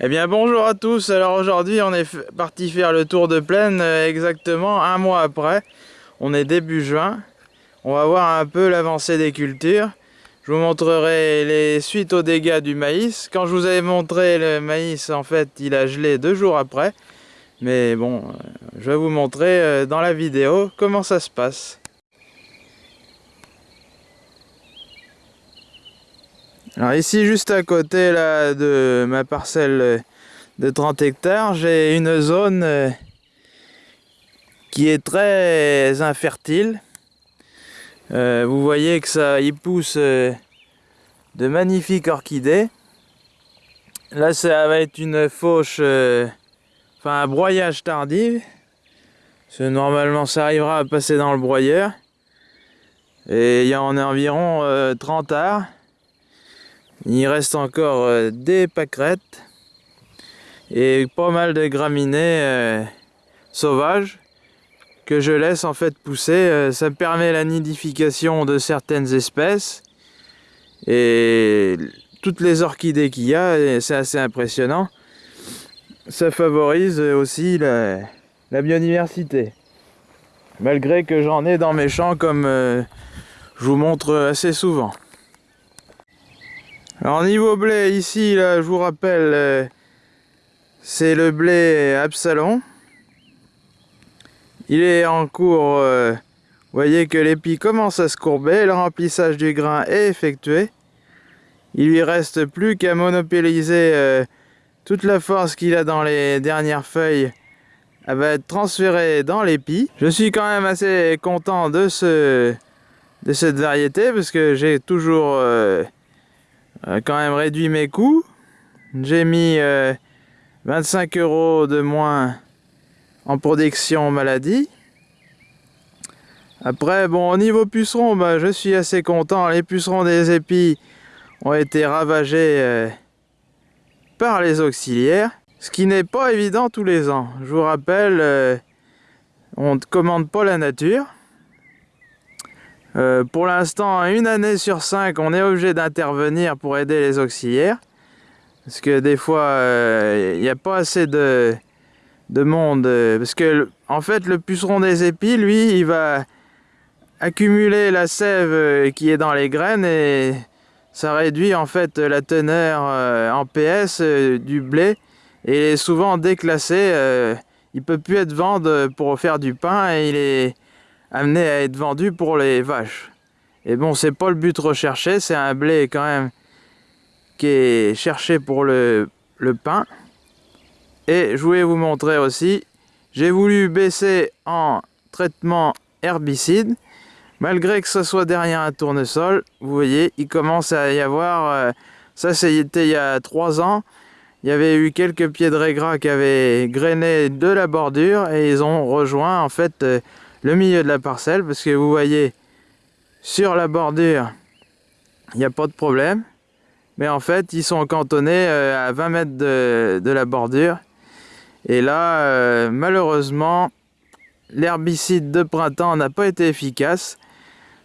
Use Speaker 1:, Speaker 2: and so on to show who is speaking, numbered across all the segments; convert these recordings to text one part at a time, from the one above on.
Speaker 1: Eh bien bonjour à tous, alors aujourd'hui on est parti faire le tour de plaine euh, exactement un mois après. On est début juin, on va voir un peu l'avancée des cultures. Je vous montrerai les suites aux dégâts du maïs. Quand je vous avais montré le maïs, en fait il a gelé deux jours après. Mais bon, euh, je vais vous montrer euh, dans la vidéo comment ça se passe. Alors ici, juste à côté là, de ma parcelle de 30 hectares, j'ai une zone euh, qui est très infertile. Euh, vous voyez que ça y pousse euh, de magnifiques orchidées. Là, ça va être une fauche, enfin un broyage tardif. normalement, ça arrivera à passer dans le broyeur. Et il y en a environ 30 arts. Il reste encore euh, des pâquerettes et pas mal de graminées euh, sauvages que je laisse en fait pousser. Euh, ça permet la nidification de certaines espèces et toutes les orchidées qu'il y a, c'est assez impressionnant. Ça favorise aussi la, la biodiversité. Malgré que j'en ai dans mes champs comme je vous montre assez souvent. Alors niveau blé, ici, là, je vous rappelle, euh, c'est le blé Absalon. Il est en cours, euh, vous voyez que l'épi commence à se courber, le remplissage du grain est effectué. Il lui reste plus qu'à monopoliser euh, toute la force qu'il a dans les dernières feuilles. Elle va être transférée dans l'épi. Je suis quand même assez content de, ce, de cette variété parce que j'ai toujours quand même réduit mes coûts. J'ai mis 25 euh, euros de moins en protection maladie. Après, bon, au niveau pucerons, bah, je suis assez content. Les pucerons des épis ont été ravagés euh, par les auxiliaires. Ce qui n'est pas évident tous les ans. Je vous rappelle, on ne commande pas la nature. Euh, pour l'instant, une année sur cinq, on est obligé d'intervenir pour aider les auxiliaires. Parce que des fois, il euh, n'y a pas assez de, monde. Euh, parce que, en fait, le puceron des épis, lui, il va accumuler la sève qui est dans les graines et ça réduit en fait la teneur en PS du blé et est souvent déclassé. il peut plus être vendu pour faire du pain et il est amené à être vendu pour les vaches. Et bon, c'est pas le but recherché, c'est un blé quand même qui est cherché pour le, pain. Et je voulais vous montrer aussi, j'ai voulu baisser en traitement herbicide, malgré que ce soit derrière un tournesol, vous voyez, il commence à y avoir, euh, ça c'était il y a trois ans, il y avait eu quelques pieds de régras qui avaient grainé de la bordure et ils ont rejoint en fait euh, le milieu de la parcelle parce que vous voyez sur la bordure il n'y a pas de problème. Mais en fait ils sont cantonnés euh, à 20 mètres de, la bordure. Et là euh, malheureusement l'herbicide de printemps n'a pas été efficace.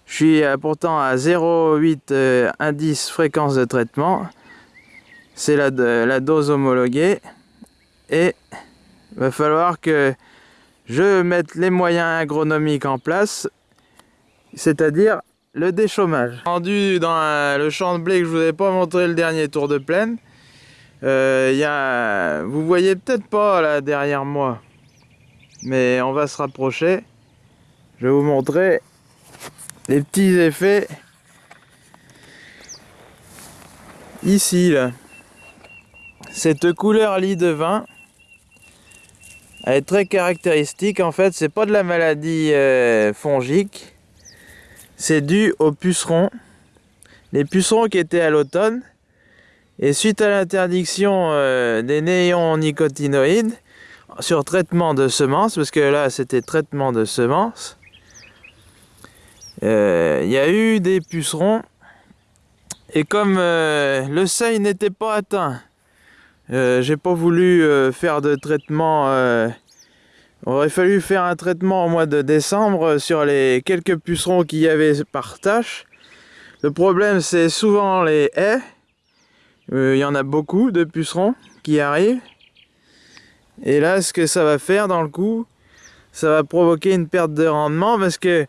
Speaker 1: Je suis euh, pourtant à 0,8 indice fréquence de traitement. C'est la, la dose homologuée. Et va falloir que je mettre les moyens agronomiques en place, c'est-à-dire le déchômage. Rendu dans le champ de blé que je vous ai pas montré le dernier tour de plaine, euh, y a, vous voyez peut-être pas là derrière moi, mais on va se rapprocher. Je vais vous montrer les petits effets ici là. Cette couleur lit de vin, elle est très caractéristique. En fait, c'est pas de la maladie euh, fongique. C'est dû aux pucerons. Les pucerons qui étaient à l'automne. Et suite à l'interdiction euh, des néonicotinoïdes sur traitement de semences, parce que là c'était traitement de semences, euh, il y a eu des pucerons. Et comme le seuil n'était pas atteint, euh, j'ai pas voulu euh, faire de traitement. Euh, aurait fallu faire un traitement au mois de décembre sur les quelques pucerons qu'il y avait par tâche. Le problème, c'est souvent les haies. Il y en a beaucoup de pucerons qui arrive. Et là, ce que ça va faire dans le coup, ça va provoquer une perte de rendement parce que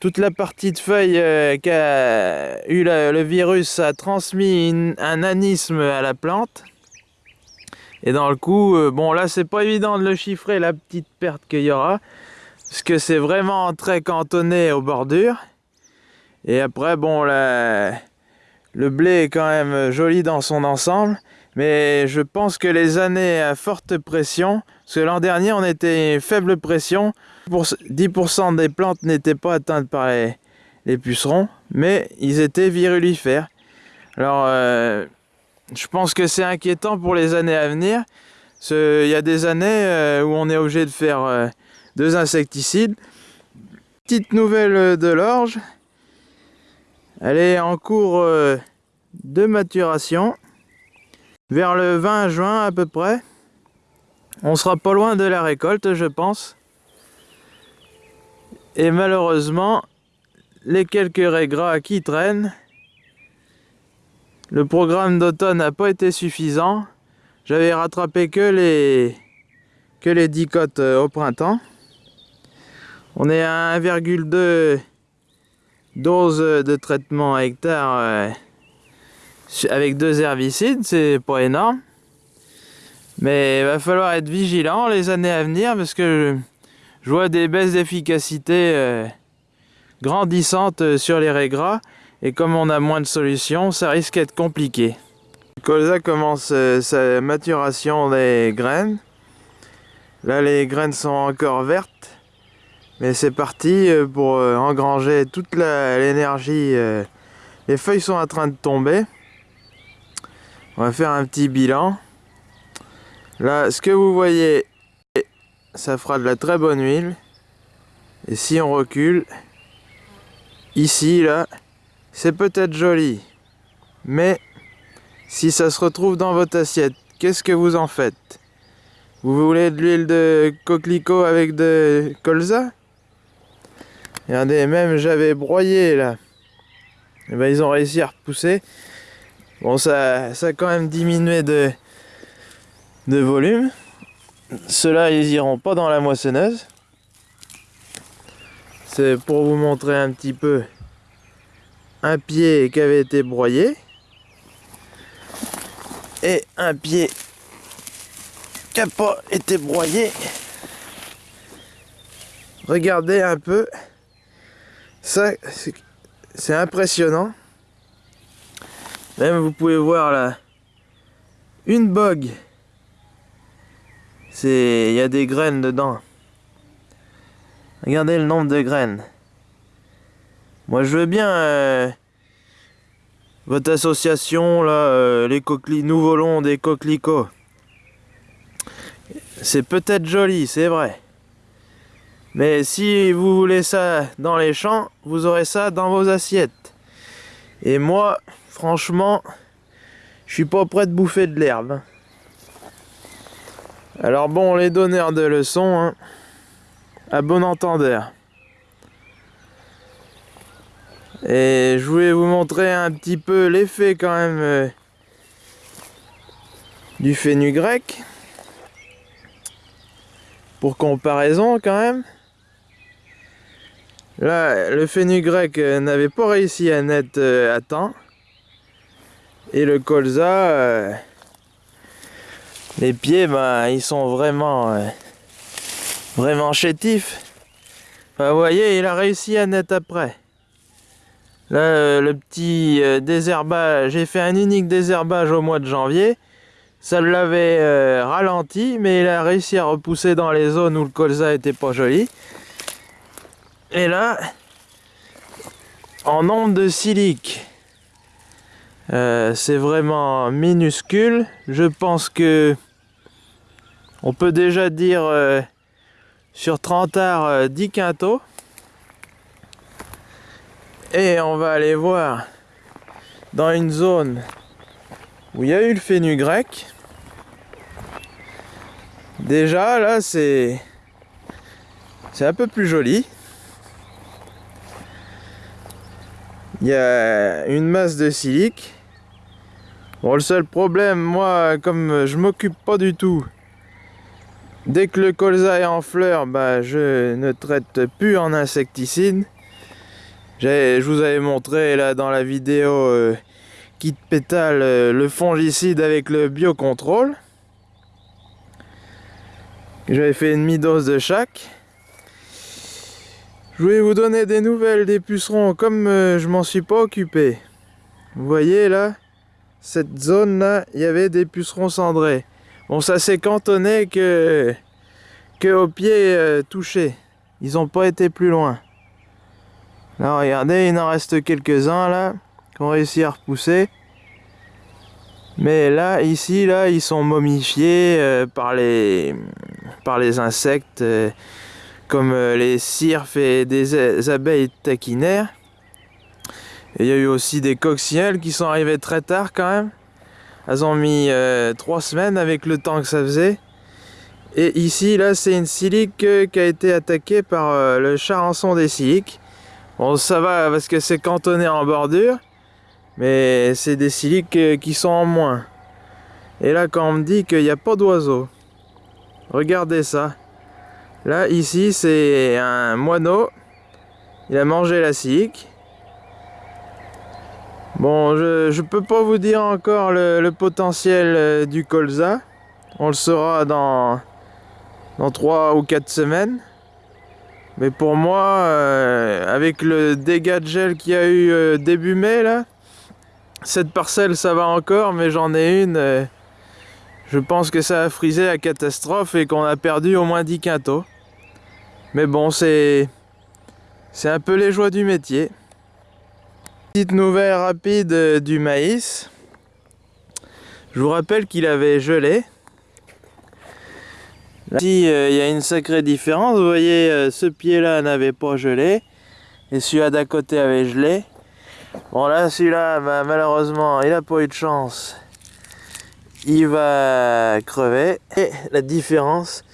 Speaker 1: toute la partie de feuille euh, qu'a eu le virus a transmis un anisme à la plante. Et dans le coup, euh, bon là c'est pas évident de le chiffrer la petite perte qu'il y aura. Parce que c'est vraiment très cantonné aux bordures. Et après, bon, la, le blé est quand même joli dans son ensemble. Mais je pense que les années à forte pression, parce que l'an dernier on était faible pression, pour 10% des plantes n'étaient pas atteintes par les, pucerons, mais ils étaient virulifères. Alors, euh, je pense que c'est inquiétant pour les années à venir. Il y a des années euh, où on est obligé de faire euh, deux insecticides. Petite nouvelle de l'orge. Elle est en cours de maturation vers le 20 juin à peu près. On sera pas loin de la récolte, je pense. Et malheureusement, les quelques raies gras qui traînent, le programme d'automne n'a pas été suffisant. J'avais rattrapé que les, que les 10 cotes euh, au printemps. On est à 1,2 dose de traitement à hectare euh, avec deux herbicides, c'est pas énorme. Mais il va falloir être vigilant les années à venir parce que je, vois des baisses d'efficacité euh, grandissantes sur les raies gras et comme on a moins de solutions, ça risque d'être compliqué. Colza commence euh, sa maturation des graines. Là les graines sont encore vertes mais c'est parti pour engranger toute l'énergie. Les feuilles sont en train de tomber. On va faire un petit bilan. Là, ce que vous voyez, ça fera de la très bonne huile. Et si on recule, ici, là, c'est peut-être joli. Mais, si ça se retrouve dans votre assiette, qu'est-ce que vous en faites? Vous voulez de l'huile de coquelicot avec de colza? Regardez, même j'avais broyé là. Et eh ben, ils ont réussi à repousser. Bon, ça, ça a quand même diminué de, de volume. Ceux-là, ils iront pas dans la moissonneuse. C'est pour vous montrer un petit peu un pied qui avait été broyé et un pied qui n'a pas été broyé. Regardez un peu. Ça, c'est impressionnant. Même vous pouvez voir là, une bog. C'est, il y a des graines dedans. Regardez le nombre de graines. Moi je veux bien euh, votre association là, euh, les coquelicots, nous volons des coquelicots. C'est peut-être joli, c'est vrai. Mais si vous voulez ça dans les champs, vous aurez ça dans vos assiettes. Et moi, franchement, je suis pas prêt de bouffer de l'herbe. Alors bon, les donneurs de leçons, hein, à bon entendeur. Et je voulais vous montrer un petit peu l'effet quand même euh, du grec Pour comparaison quand même. Là, le grec euh, n'avait pas réussi à naître euh, à temps. Et le colza, euh, les pieds, bah, ils sont vraiment, vraiment chétifs. vous voyez, il a réussi à naître après. Là, euh, le petit désherbage, j'ai fait un unique désherbage au mois de janvier. Ça l'avait ralenti, mais il a réussi à repousser dans les zones où le colza était pas joli. Et là, en nombre de silique, euh, c'est vraiment minuscule. Je pense que on peut déjà dire euh, sur 30 arts 10 quintaux. Et on va aller voir dans une zone où il y a eu le grec Déjà là c'est c'est un peu plus joli. Il y a une masse de silique Bon, le seul problème, moi, comme je m'occupe pas du tout, dès que le colza est en fleur, bah, je ne traite plus en insecticide. Je vous avais montré là dans la vidéo euh, kit pétale euh, le fongicide avec le biocontrôle. J'avais fait une demi-dose de chaque. Je voulais vous donner des nouvelles des pucerons comme euh, je m'en suis pas occupé. Vous voyez là, cette zone là, il y avait des pucerons cendrés. Bon ça s'est cantonné que, que au pied euh, touché. Ils n'ont pas été plus loin. Là regardez, il en reste quelques-uns là, qui ont réussi à repousser. Mais là, ici, là, ils sont momifiés euh, par, les, par les insectes comme euh, les cirfes et des abeilles taquinaires. il y a eu aussi des coccinelles qui sont arrivées très tard quand même. Elles ont mis euh, trois semaines avec le temps que ça faisait. Et ici, là, c'est une silique euh, qui a été attaquée par le charançon des siliques. Bon, ça va parce que c'est cantonné en bordure. Mais c'est des siliques qui sont en moins. Et là, quand on me dit qu'il n'y a pas d'oiseaux, regardez ça. Là, ici, c'est un moineau. Il a mangé la silique. Bon, je ne peux pas vous dire encore le, potentiel euh, du colza. On le saura dans, dans 3 ou 4 semaines. Mais pour moi, euh, avec le dégât de gel qu'il y a eu euh, début mai, là, cette parcelle, ça va encore, mais j'en ai une. je pense que ça a frisé la catastrophe et qu'on a perdu au moins 10 quintaux. Mais bon, c'est c'est un peu les joies du métier. Petite nouvelle rapide euh, du maïs. Je vous rappelle qu'il avait gelé. Ici, euh, il y a une sacrée différence. Vous voyez, euh, ce pied-là n'avait pas gelé. Et celui-là d'à côté avait gelé. Bon, là, celui-là, bah, malheureusement, il n'a pas eu de chance. Il va crever. Et la différence,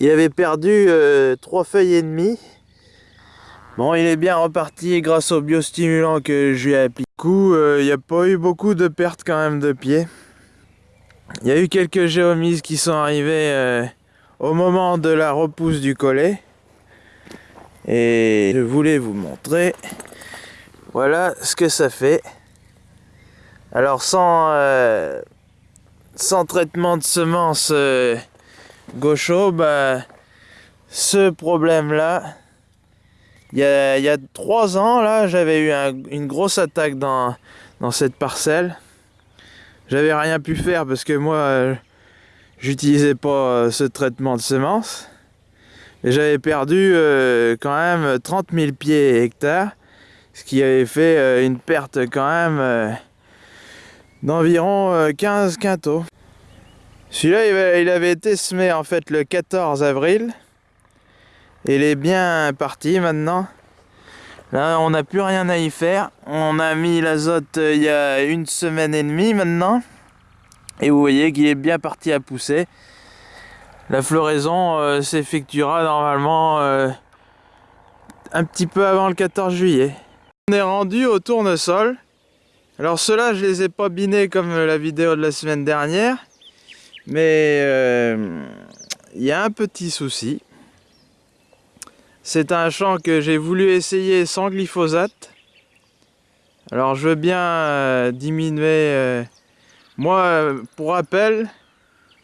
Speaker 1: il avait perdu euh, trois feuilles et demie. Bon, il est bien reparti grâce au biostimulant que je lui ai appliqué. Du coup, il n'y a pas eu beaucoup de pertes quand même de pieds. Il y a eu quelques géomises qui sont arrivées au moment de la repousse du collet. Et je voulais vous montrer. Voilà ce que ça fait. Alors sans, sans traitement de semences gaucho, bah, ce problème-là, il y a, trois ans, là, j'avais eu une grosse attaque dans, dans cette parcelle. J'avais rien pu faire parce que moi, j'utilisais pas euh, ce traitement de semences. Et j'avais perdu euh, quand même 30 000 pieds hectares, ce qui avait fait euh, une perte quand même d'environ 15 quintaux. Celui-là, il avait été semé en fait le 14 avril. Il est bien parti maintenant. Là, on n'a plus rien à y faire. On a mis l'azote il y a une semaine et demie maintenant. Et vous voyez qu'il est bien parti à pousser. La floraison euh, s'effectuera normalement euh, un petit peu avant le 14 juillet. On est rendu au tournesol. Alors ceux-là, je les ai pas binés comme la vidéo de la semaine dernière. Mais euh, il y a un petit souci. C'est un champ que j'ai voulu essayer sans glyphosate. Alors je veux bien euh, diminuer... Euh, moi, pour rappel,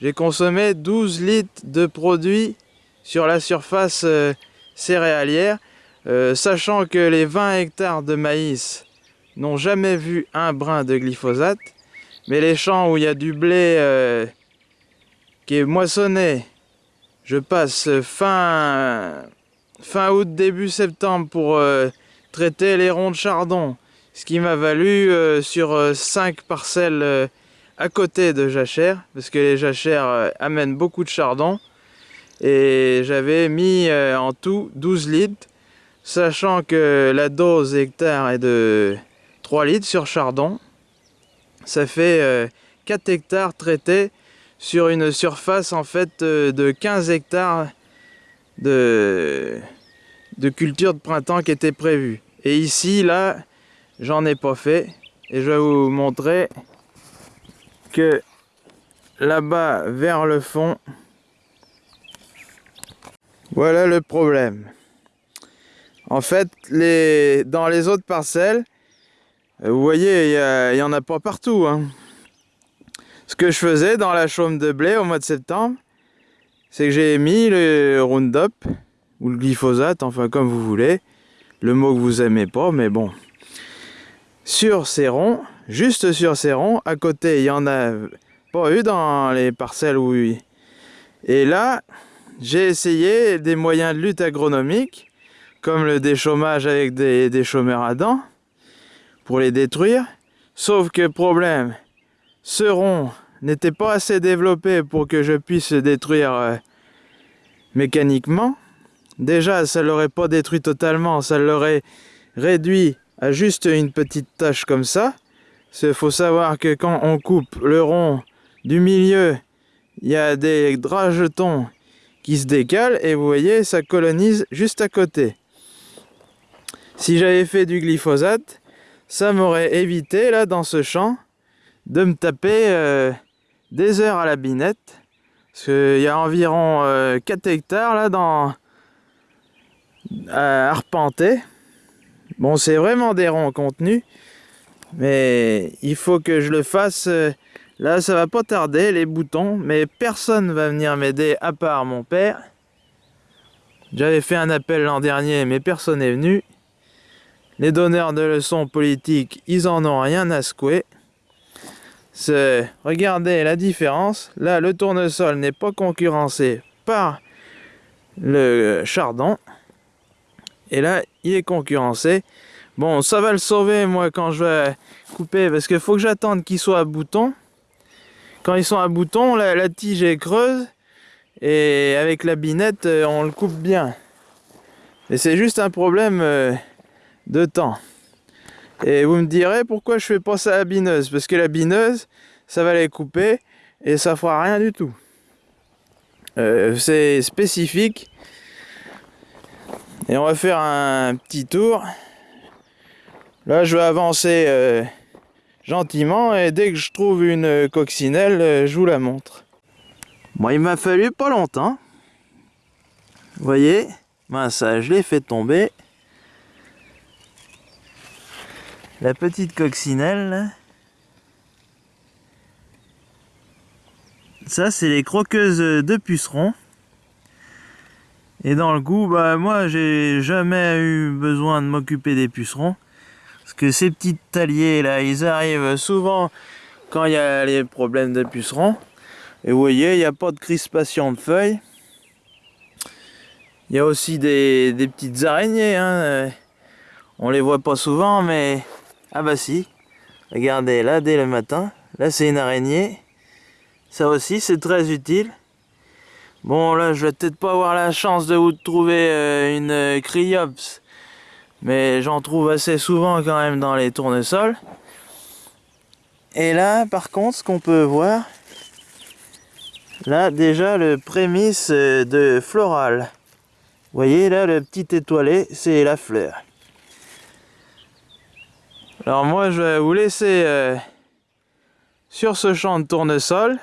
Speaker 1: j'ai consommé 12 litres de produits sur la surface céréalière, sachant que les 20 hectares de maïs n'ont jamais vu un brin de glyphosate, mais les champs où il y a du blé qui est moissonné. Je passe fin, fin août, début septembre pour euh, traiter les ronds de chardon. Ce qui m'a valu euh, sur 5 euh, parcelles à côté de jachère, parce que les jachères amènent beaucoup de chardon. Et j'avais mis en tout 12 litres, sachant que la dose hectare est de 3 litres sur chardon. Ça fait 4 hectares traités sur une surface en fait euh, de 15 hectares de, de culture de printemps qui était prévue. Et ici, là, j'en ai pas fait. Et je vais vous montrer que là-bas vers le fond, voilà le problème. En fait, les, dans les autres parcelles, vous voyez, il n'y en a pas partout. Hein. Ce que je faisais dans la chaume de blé au mois de septembre, c'est que j'ai mis le Roundup, ou le glyphosate, enfin comme vous voulez, le mot que vous aimez pas, mais bon. Sur ces ronds, juste sur ces ronds, à côté, il y en a pas eu dans les parcelles où... Et là, j'ai essayé des moyens de lutte agronomique, comme le déchômage avec des, des chômeurs à dents, pour les détruire. Sauf que problème, ce rond n'était pas assez développé pour que je puisse détruire euh, mécaniquement. Déjà, ça l'aurait pas détruit totalement, ça l'aurait réduit à juste une petite tache comme ça. Il faut savoir que quand on coupe le rond du milieu, il y a des draps-jetons qui se décalent et vous voyez, ça colonise juste à côté. Si j'avais fait du glyphosate, ça m'aurait évité, là, dans ce champ, de me taper euh, des heures à la binette. Parce qu'il y a environ 4 euh, hectares, là, dans, à arpenter. Bon, c'est vraiment des ronds contenus. Mais il faut que je le fasse. Là, ça va pas tarder, les boutons. Mais personne va venir m'aider à part mon père. J'avais fait un appel l'an dernier, mais personne n'est venu. Les donneurs de leçons politiques, ils en ont rien à secouer. Regardez la différence. Là, le tournesol n'est pas concurrencé par le chardon. Et là, il est concurrencé. Bon, ça va le sauver, moi, quand je vais couper, parce qu'il faut que j'attende qu'ils soient à bouton. Quand ils sont à bouton, la, tige est creuse, et avec la binette, euh, on le coupe bien. Et c'est juste un problème euh, de temps. Et vous me direz pourquoi je fais pas ça à la bineuse, parce que la bineuse, ça va les couper, et ça fera rien du tout. Euh, c'est spécifique. Et on va faire un petit tour. Là, je vais avancer euh, gentiment et dès que je trouve une coccinelle, euh, je vous la montre. Bon, il m'a fallu pas longtemps. Vous voyez ben, ça, je l'ai fait tomber. La petite coccinelle. Ça, c'est les croqueuses de pucerons. Et dans le goût, bah moi, j'ai jamais eu besoin de m'occuper des pucerons. Parce que ces petits taliers là, ils arrivent souvent quand il y a les problèmes de pucerons. Et vous voyez, il n'y a pas de crispation de feuilles. Il y a aussi des, petites araignées. Hein. On les voit pas souvent, mais... Ah bah si. Regardez, là, dès le matin. Là, c'est une araignée. Ça aussi, c'est très utile. Bon, là, je vais peut-être pas avoir la chance de vous trouver euh, une criops mais j'en trouve assez souvent quand même dans les tournesols. Et là, par contre, ce qu'on peut voir, là déjà le prémisse de floral. Vous voyez là, le petit étoilé, c'est la fleur. Alors moi, je vais vous laisser euh, sur ce champ de tournesol.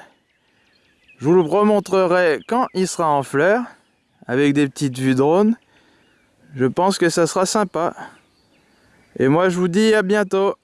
Speaker 1: Je vous le remontrerai quand il sera en fleur, avec des petites vues drone. Je pense que ça sera sympa. Et moi je vous dis à bientôt